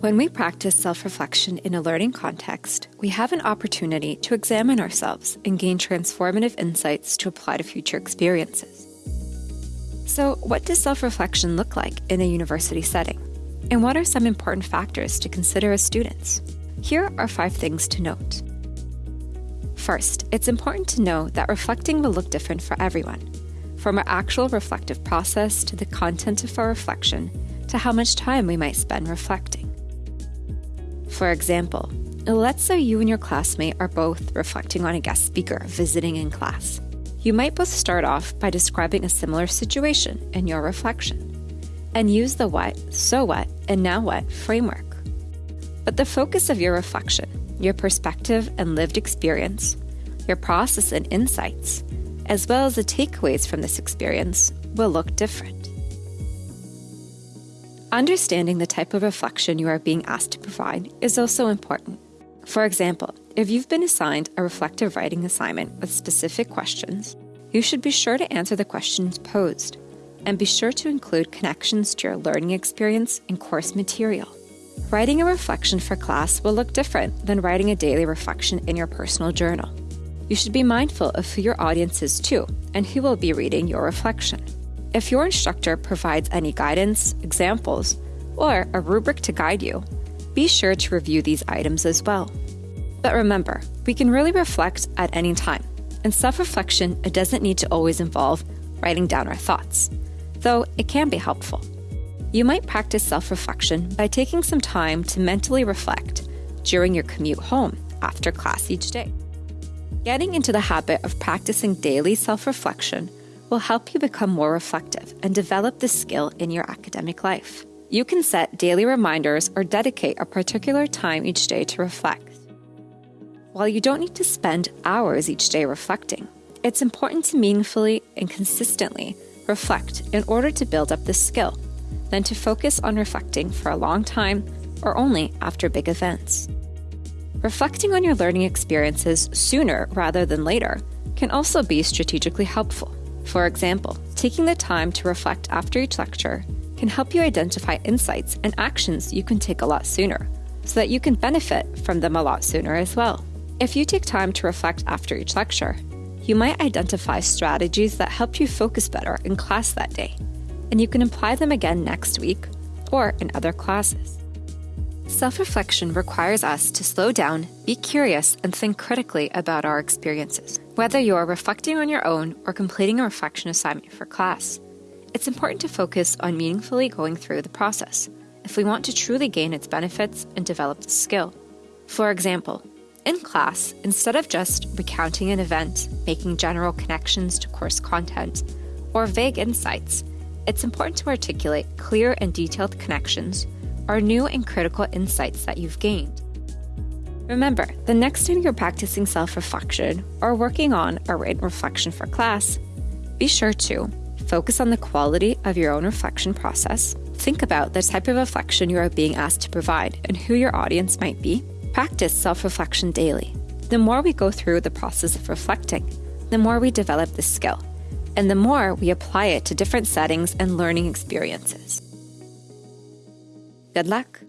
When we practice self reflection in a learning context, we have an opportunity to examine ourselves and gain transformative insights to apply to future experiences. So, what does self reflection look like in a university setting? And what are some important factors to consider as students? Here are five things to note. First, it's important to know that reflecting will look different for everyone, from our actual reflective process to the content of our reflection to how much time we might spend reflecting. For example, let's say you and your classmate are both reflecting on a guest speaker visiting in class. You might both start off by describing a similar situation in your reflection and use the what, so what, and now what framework. But the focus of your reflection, your perspective and lived experience, your process and insights, as well as the takeaways from this experience, will look different. Understanding the type of reflection you are being asked to provide is also important. For example, if you've been assigned a reflective writing assignment with specific questions, you should be sure to answer the questions posed and be sure to include connections to your learning experience and course material. Writing a reflection for class will look different than writing a daily reflection in your personal journal. You should be mindful of who your audience is too and who will be reading your reflection. If your instructor provides any guidance, examples, or a rubric to guide you, be sure to review these items as well. But remember, we can really reflect at any time. And self reflection, doesn't need to always involve writing down our thoughts, though it can be helpful. You might practice self reflection by taking some time to mentally reflect during your commute home after class each day. Getting into the habit of practicing daily self reflection will help you become more reflective and develop this skill in your academic life. You can set daily reminders or dedicate a particular time each day to reflect. While you don't need to spend hours each day reflecting, it's important to meaningfully and consistently reflect in order to build up this skill, than to focus on reflecting for a long time or only after big events. Reflecting on your learning experiences sooner rather than later can also be strategically helpful. For example, taking the time to reflect after each lecture can help you identify insights and actions you can take a lot sooner, so that you can benefit from them a lot sooner as well. If you take time to reflect after each lecture, you might identify strategies that help you focus better in class that day, and you can apply them again next week or in other classes. Self reflection requires us to slow down, be curious, and think critically about our experiences. Whether you are reflecting on your own or completing a reflection assignment for class, it's important to focus on meaningfully going through the process if we want to truly gain its benefits and develop the skill. For example, in class, instead of just recounting an event, making general connections to course content, or vague insights, it's important to articulate clear and detailed connections or new and critical insights that you've gained. Remember, the next time you're practicing self reflection or working on a written reflection for class, be sure to focus on the quality of your own reflection process, think about the type of reflection you are being asked to provide and who your audience might be, practice self reflection daily. The more we go through the process of reflecting, the more we develop this skill, and the more we apply it to different settings and learning experiences. Good luck!